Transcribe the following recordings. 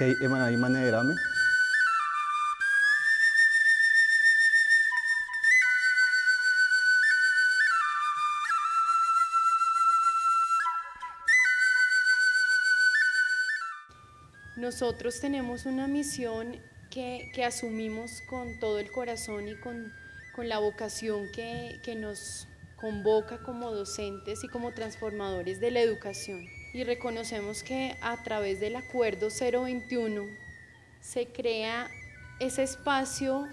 kay emanay manegrame. Nosotros tenemos una misión que, que asumimos con todo el corazón y con, con la vocación que, que nos convoca como docentes y como transformadores de la educación. Y reconocemos que a través del Acuerdo 021 se crea ese espacio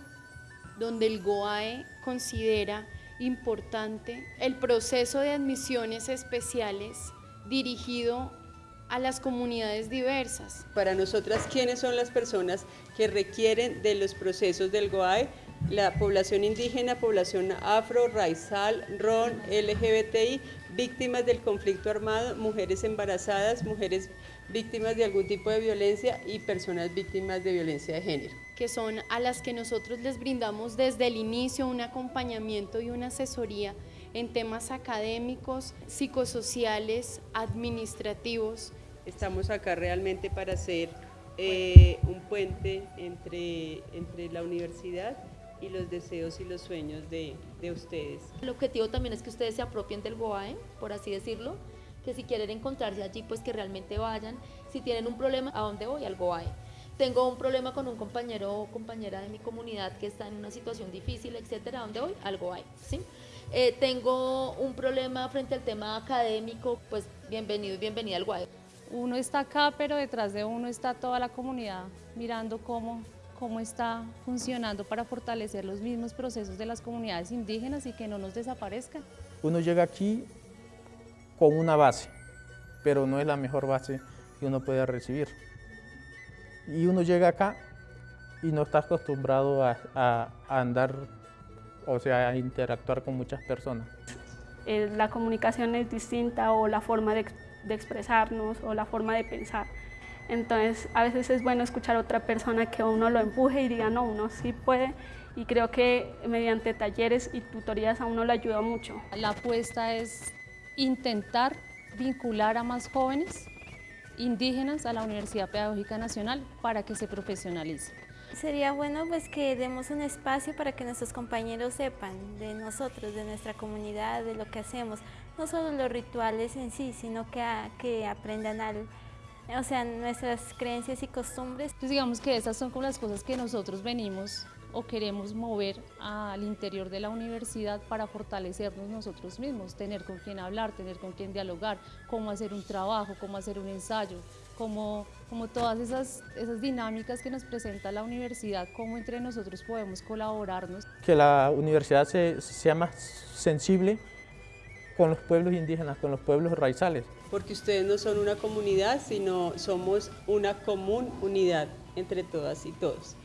donde el GOAE considera importante el proceso de admisiones especiales dirigido a las comunidades diversas. Para nosotras, ¿quiénes son las personas que requieren de los procesos del GOAE? La población indígena, población afro, raizal, ron, LGBTI, víctimas del conflicto armado, mujeres embarazadas, mujeres víctimas de algún tipo de violencia y personas víctimas de violencia de género. Que son a las que nosotros les brindamos desde el inicio un acompañamiento y una asesoría en temas académicos, psicosociales, administrativos. Estamos acá realmente para hacer eh, un puente entre, entre la universidad y los deseos y los sueños de, de, ustedes. El objetivo también es que ustedes se apropien del GOAE, por así decirlo, que si quieren encontrarse allí, pues que realmente vayan. Si tienen un problema, ¿a dónde voy? Al GOAE. Tengo un problema con un compañero o compañera de mi comunidad que está en una situación difícil, etcétera, ¿a dónde voy? Al GOAE, ¿sí? Eh, tengo un problema frente al tema académico, pues bienvenido y bienvenida al GOAE. Uno está acá, pero detrás de uno está toda la comunidad mirando cómo cómo está funcionando para fortalecer los mismos procesos de las comunidades indígenas y que no nos desaparezcan. Uno llega aquí con una base, pero no es la mejor base que uno pueda recibir. Y uno llega acá y no está acostumbrado a, a, a andar, o sea, a interactuar con muchas personas. Eh, la comunicación es distinta o la forma de, de expresarnos o la forma de pensar. Entonces, a veces es bueno escuchar a otra persona que uno lo empuje y diga, no, uno sí puede. Y creo que mediante talleres y tutorías a uno le ayuda mucho. La apuesta es intentar vincular a más jóvenes indígenas a la Universidad Pedagógica Nacional para que se profesionalicen. Sería bueno pues que demos un espacio para que nuestros compañeros sepan de nosotros, de nuestra comunidad, de lo que hacemos. No solo los rituales en sí, sino que, a, que aprendan al, o sea, nuestras creencias y costumbres. Entonces digamos que esas son como las cosas que nosotros venimos o queremos mover al interior de la universidad para fortalecernos nosotros mismos, tener con quién hablar, tener con quién dialogar, cómo hacer un trabajo, cómo hacer un ensayo, como, como todas esas, esas dinámicas que nos presenta la universidad, cómo entre nosotros podemos colaborarnos. Que la universidad se, sea más sensible con los pueblos indígenas, con los pueblos raizales. Porque ustedes no son una comunidad, sino somos una común unidad entre todas y todos.